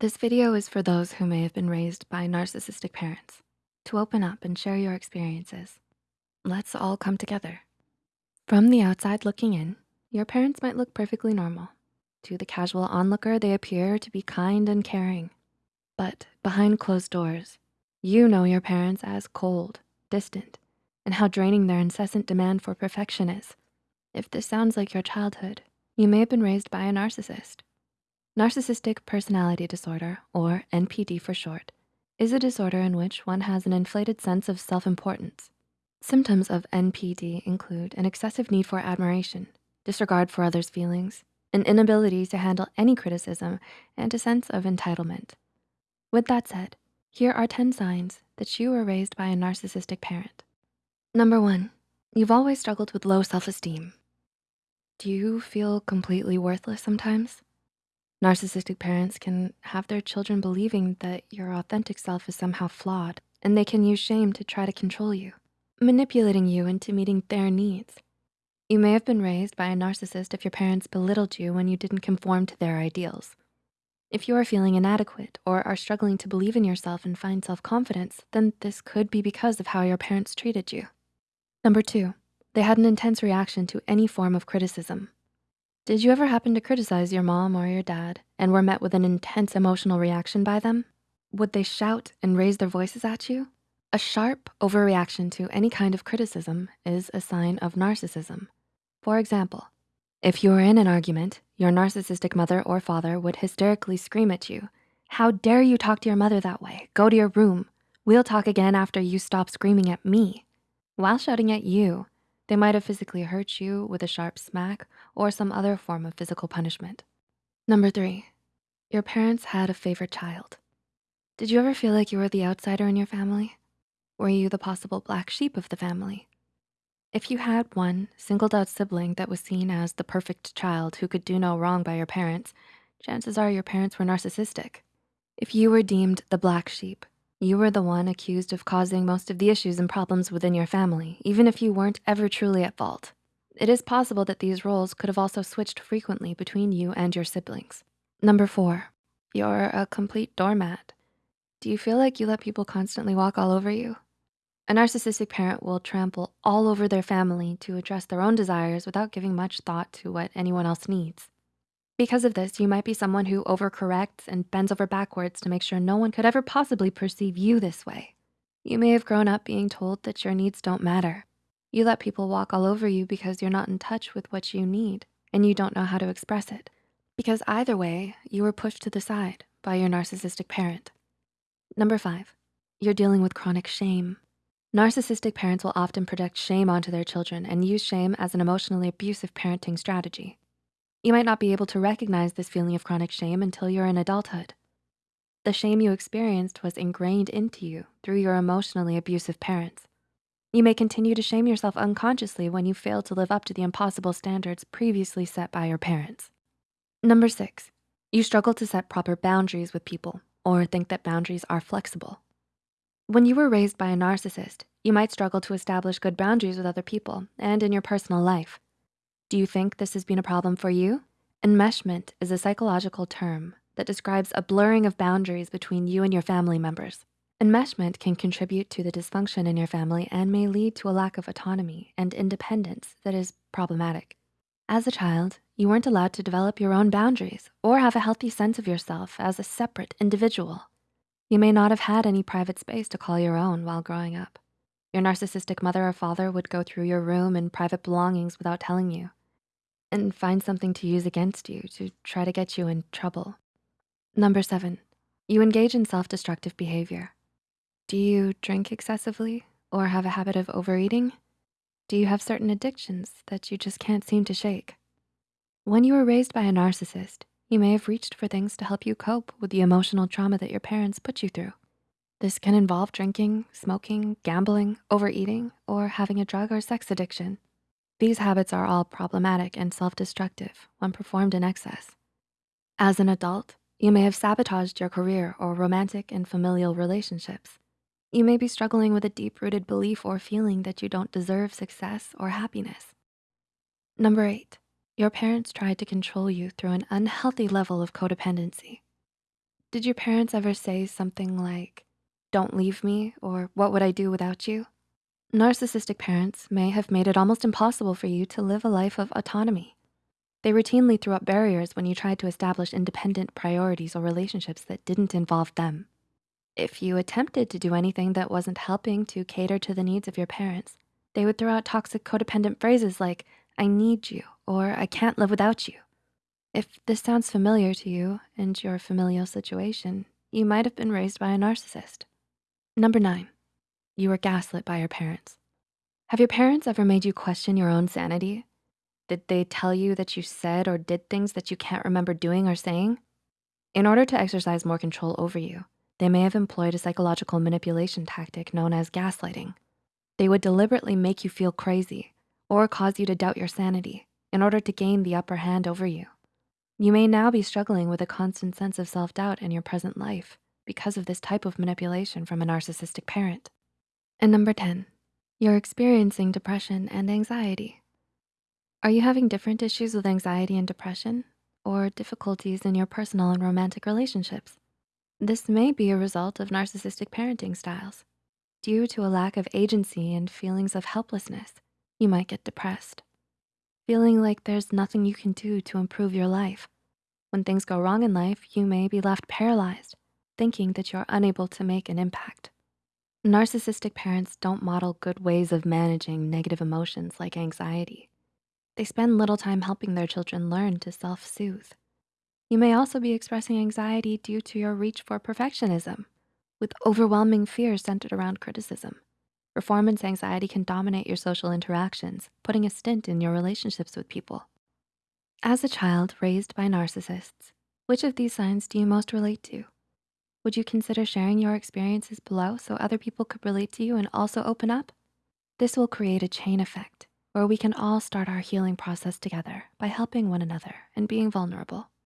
This video is for those who may have been raised by narcissistic parents to open up and share your experiences. Let's all come together. From the outside looking in, your parents might look perfectly normal. To the casual onlooker, they appear to be kind and caring. But behind closed doors, you know your parents as cold, distant, and how draining their incessant demand for perfection is. If this sounds like your childhood, you may have been raised by a narcissist. Narcissistic personality disorder, or NPD for short, is a disorder in which one has an inflated sense of self-importance. Symptoms of NPD include an excessive need for admiration, disregard for others' feelings, an inability to handle any criticism, and a sense of entitlement. With that said, here are 10 signs that you were raised by a narcissistic parent. Number one, you've always struggled with low self-esteem. Do you feel completely worthless sometimes? Narcissistic parents can have their children believing that your authentic self is somehow flawed and they can use shame to try to control you, manipulating you into meeting their needs. You may have been raised by a narcissist if your parents belittled you when you didn't conform to their ideals. If you are feeling inadequate or are struggling to believe in yourself and find self-confidence, then this could be because of how your parents treated you. Number two, they had an intense reaction to any form of criticism. Did you ever happen to criticize your mom or your dad and were met with an intense emotional reaction by them? Would they shout and raise their voices at you? A sharp overreaction to any kind of criticism is a sign of narcissism. For example, if you were in an argument, your narcissistic mother or father would hysterically scream at you, how dare you talk to your mother that way? Go to your room. We'll talk again after you stop screaming at me. While shouting at you, they might have physically hurt you with a sharp smack or some other form of physical punishment. Number three, your parents had a favorite child. Did you ever feel like you were the outsider in your family? Were you the possible black sheep of the family? If you had one singled out sibling that was seen as the perfect child who could do no wrong by your parents, chances are your parents were narcissistic. If you were deemed the black sheep, you were the one accused of causing most of the issues and problems within your family, even if you weren't ever truly at fault. It is possible that these roles could have also switched frequently between you and your siblings. Number four, you're a complete doormat. Do you feel like you let people constantly walk all over you? A narcissistic parent will trample all over their family to address their own desires without giving much thought to what anyone else needs. Because of this, you might be someone who overcorrects and bends over backwards to make sure no one could ever possibly perceive you this way. You may have grown up being told that your needs don't matter. You let people walk all over you because you're not in touch with what you need and you don't know how to express it. Because either way, you were pushed to the side by your narcissistic parent. Number five, you're dealing with chronic shame. Narcissistic parents will often project shame onto their children and use shame as an emotionally abusive parenting strategy. You might not be able to recognize this feeling of chronic shame until you're in adulthood. The shame you experienced was ingrained into you through your emotionally abusive parents. You may continue to shame yourself unconsciously when you fail to live up to the impossible standards previously set by your parents. Number six, you struggle to set proper boundaries with people or think that boundaries are flexible. When you were raised by a narcissist, you might struggle to establish good boundaries with other people and in your personal life. Do you think this has been a problem for you? Enmeshment is a psychological term that describes a blurring of boundaries between you and your family members. Enmeshment can contribute to the dysfunction in your family and may lead to a lack of autonomy and independence that is problematic. As a child, you weren't allowed to develop your own boundaries or have a healthy sense of yourself as a separate individual. You may not have had any private space to call your own while growing up. Your narcissistic mother or father would go through your room and private belongings without telling you and find something to use against you to try to get you in trouble. Number seven, you engage in self-destructive behavior. Do you drink excessively or have a habit of overeating? Do you have certain addictions that you just can't seem to shake? When you were raised by a narcissist, you may have reached for things to help you cope with the emotional trauma that your parents put you through. This can involve drinking, smoking, gambling, overeating, or having a drug or sex addiction. These habits are all problematic and self-destructive when performed in excess. As an adult, you may have sabotaged your career or romantic and familial relationships. You may be struggling with a deep-rooted belief or feeling that you don't deserve success or happiness. Number eight, your parents tried to control you through an unhealthy level of codependency. Did your parents ever say something like, don't leave me, or what would I do without you? Narcissistic parents may have made it almost impossible for you to live a life of autonomy. They routinely threw up barriers when you tried to establish independent priorities or relationships that didn't involve them. If you attempted to do anything that wasn't helping to cater to the needs of your parents, they would throw out toxic codependent phrases like, I need you, or I can't live without you. If this sounds familiar to you and your familial situation, you might have been raised by a narcissist. Number nine, you were gaslit by your parents. Have your parents ever made you question your own sanity? Did they tell you that you said or did things that you can't remember doing or saying? In order to exercise more control over you, they may have employed a psychological manipulation tactic known as gaslighting. They would deliberately make you feel crazy or cause you to doubt your sanity in order to gain the upper hand over you. You may now be struggling with a constant sense of self-doubt in your present life because of this type of manipulation from a narcissistic parent. And number 10, you're experiencing depression and anxiety. Are you having different issues with anxiety and depression or difficulties in your personal and romantic relationships? This may be a result of narcissistic parenting styles. Due to a lack of agency and feelings of helplessness, you might get depressed feeling like there's nothing you can do to improve your life. When things go wrong in life, you may be left paralyzed, thinking that you're unable to make an impact. Narcissistic parents don't model good ways of managing negative emotions like anxiety. They spend little time helping their children learn to self-soothe. You may also be expressing anxiety due to your reach for perfectionism, with overwhelming fears centered around criticism. Performance anxiety can dominate your social interactions, putting a stint in your relationships with people. As a child raised by narcissists, which of these signs do you most relate to? Would you consider sharing your experiences below so other people could relate to you and also open up? This will create a chain effect where we can all start our healing process together by helping one another and being vulnerable.